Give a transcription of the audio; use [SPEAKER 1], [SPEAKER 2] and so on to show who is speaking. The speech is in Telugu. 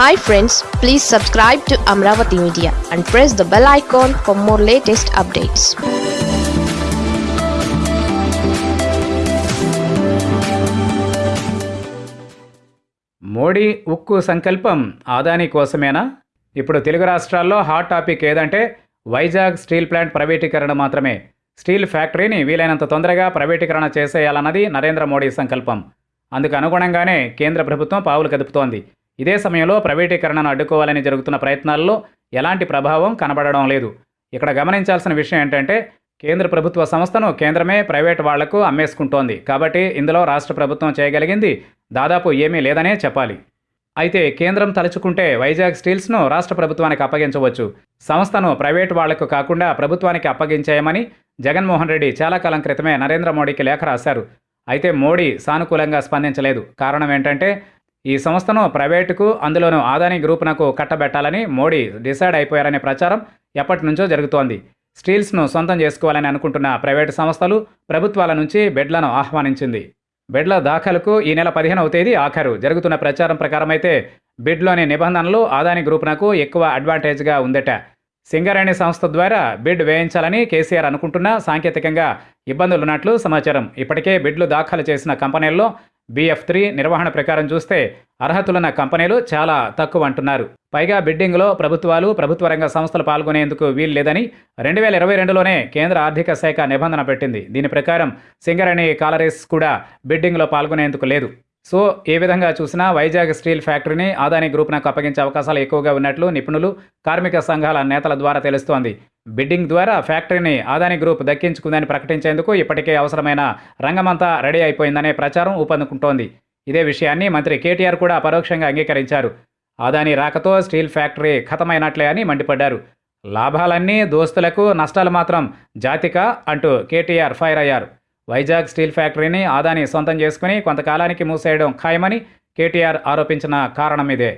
[SPEAKER 1] Hi friends please subscribe to Amaravati media and press the bell icon for more latest updates
[SPEAKER 2] Modi ఉక్కు సంకల్పం ఆదాని కోసమేనా? ఇప్పుడు తెలుగు రాష్ట్రాల్లో హాట్ టాపిక్ ఏదంటే వైజాగ్ స్టీల్ ప్లాంట్ ప్రైవేటీకరణ మాత్రమే. స్టీల్ ఫ్యాక్టరీని వీలైనంత తొందరగా ప్రైవేటీకరణ చేసేయాలన్నది నరేంద్ర మోడీ సంకల్పం. అందుకు అనుగుణంగానే కేంద్ర ప్రభుత్వం పావులు కదుపుతోంది. ఇదే సమయంలో ప్రైవేటీకరణను అడ్డుకోవాలని జరుగుతున్న ప్రయత్నాల్లో ఎలాంటి ప్రభావం కనబడడం లేదు. ఇక్కడ గమనించాల్సిన విషయం ఏంటంటే కేంద్ర ప్రభుత్వ సంస్థను కేంద్రమే ప్రైవేట్ వాళ్ళకు అమ్మేసుకుంటోంది. కాబట్టి ఇందులో రాష్ట్ర ప్రభుత్వం చేయగలిగింది దాదాపు ఏమీ లేదనే చెప్పాలి. అయితే కేంద్రం తలుచుకుంటే వైజాగ్ స్టీల్స్ను రాష్ట్ర ప్రభుత్వానికి అప్పగించవచ్చు. సంస్థను ప్రైవేట్ వాళ్ళకు కాకుండా ప్రభుత్వానికి అప్పగించేయమని జగన్మోహన్ రెడ్డి చాలా కాలం క్రితమే నరేంద్ర మోడీకి లేఖ రాశారు. అయితే మోడీ సానుకూలంగా స్పందించలేదు. కారణం ఏంటంటే ఈ సంస్థను ప్రైవేటుకు అందులోనూ ఆదాని గ్రూపునకు కట్టబెట్టాలని మోడీ డిసైడ్ అయిపోయారనే ప్రచారం ఎప్పటి నుంచో జరుగుతోంది. స్టీల్స్ను సొంతం చేసుకోవాలని అనుకుంటున్న ప్రైవేటు సంస్థలు ప్రభుత్వాల నుంచి బెడ్లను ఆహ్వానించింది. బెడ్ల దాఖలకు ఈ నెల పదిహేనవ తేదీ ఆఖరు. జరుగుతున్న ప్రచారం ప్రకారం అయితే బిడ్లోని నిబంధనలు ఆదాని గ్రూపునకు ఎక్కువ అడ్వాంటేజ్గా ఉందట. సింగరేణి సంస్థ ద్వారా బిడ్ వేయించాలని కేసీఆర్ అనుకుంటున్నా సాంకేతికంగా ఇబ్బందులున్నట్లు సమాచారం. ఇప్పటికే బిడ్లు దాఖలు చేసిన కంపెనీల్లో బిఎఫ్ త్రీ నిర్వహణ ప్రకారం చూస్తే అర్హతలున్న కంపెనీలు చాలా తక్కువ అంటున్నారు. పైగా బిడ్డింగ్లో ప్రభుత్వాలు ప్రభుత్వ రంగ సంస్థలు పాల్గొనేందుకు వీలు లేదని రెండు వేల ఇరవై రెండులోనే కేంద్ర ఆర్థిక శాఖ నిబంధన పెట్టింది. దీని ప్రకారం సింగరేణి కాలరీస్ కూడా బిడ్డింగ్లో పాల్గొనేందుకు లేదు. సో ఏ విధంగా చూసినా వైజాగ్ స్టీల్ ఫ్యాక్టరీని ఆదాని గ్రూప్నకు అప్పగించే అవకాశాలు ఎక్కువగా ఉన్నట్లు నిపుణులు కార్మిక సంఘాల నేతల ద్వారా తెలుస్తోంది. బిడ్డింగ్ ద్వారా ఫ్యాక్టరీని ఆదాని గ్రూప్ దక్కించుకుందని ప్రకటించేందుకు ఇప్పటికే అవసరమైన రంగమంతా రెడీ అయిపోయిందనే ప్రచారం ఊపందుకుంటోంది. ఇదే విషయాన్ని మంత్రి కేటీఆర్ కూడా పరోక్షంగా అంగీకరించారు. ఆదాని రాకతో స్టీల్ ఫ్యాక్టరీ ఖతమైనట్లే అని మండిపడ్డారు. లాభాలన్నీ దోస్తులకు నష్టాలు మాత్రం జాతిక అంటూ కేటీఆర్ ఫైర్ అయ్యారు. వైజాగ్ స్టీల్ ఫ్యాక్టరీని ఆదాని సొంతం చేసుకుని కొంతకాలానికి మూసేయడం ఖాయమని కేటీఆర్ ఆరోపించిన కారణం ఇదే.